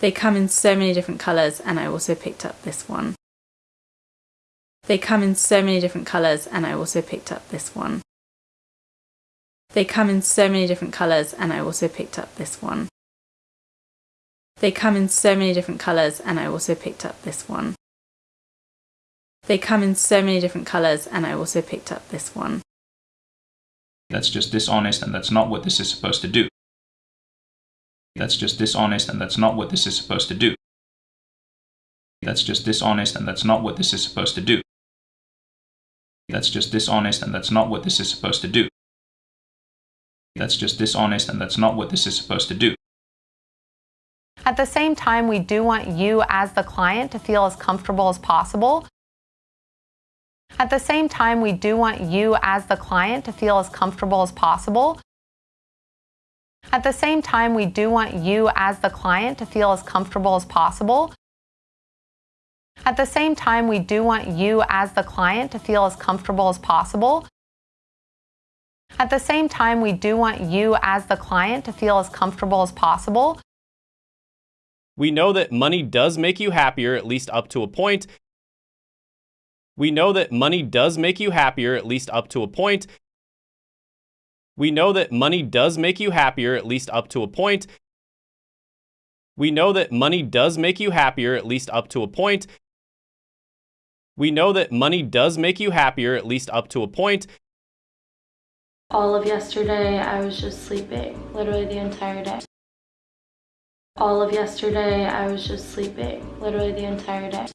They come in so many different colours and I also picked up this one. They come in so many different colours and I also picked up this one. They come in so many different colours and I also picked up this one. They come in so many different colours and I also picked up this one. They come in so many different colours and I also picked up this one. That's just dishonest and that's not what this is supposed to do. That's just dishonest and that's not what this is supposed to do. That's just dishonest and that's not what this is supposed to do. That's just dishonest and that's not what this is supposed to do. That's just dishonest and that's not what this is supposed to do. At the same time, we do want you as the client to feel as comfortable as possible. At the same time, we do want you as the client to feel as comfortable as possible. At the same time, we do want you as the client to feel as comfortable as possible. At the same time, we do want you as the client to feel as comfortable as possible. At the same time, we do want you as the client to feel as comfortable as possible. We know that money does make you happier, at least up to a point. We know that money does make you happier, at least up to a point. We know that money does make you happier, at least up to a point. We know that money does make you happier, at least up to a point. We know that money does make you happier, at least up to a point. All of yesterday, I was just sleeping, literally the entire day. All of yesterday, I was just sleeping, literally the entire day.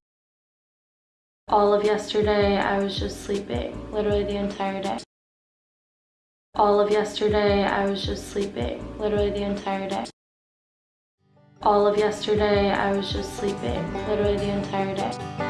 All of yesterday, I was just sleeping, literally the entire day. All of yesterday, I was just sleeping, literally the entire day. All of yesterday, I was just sleeping, literally the entire day.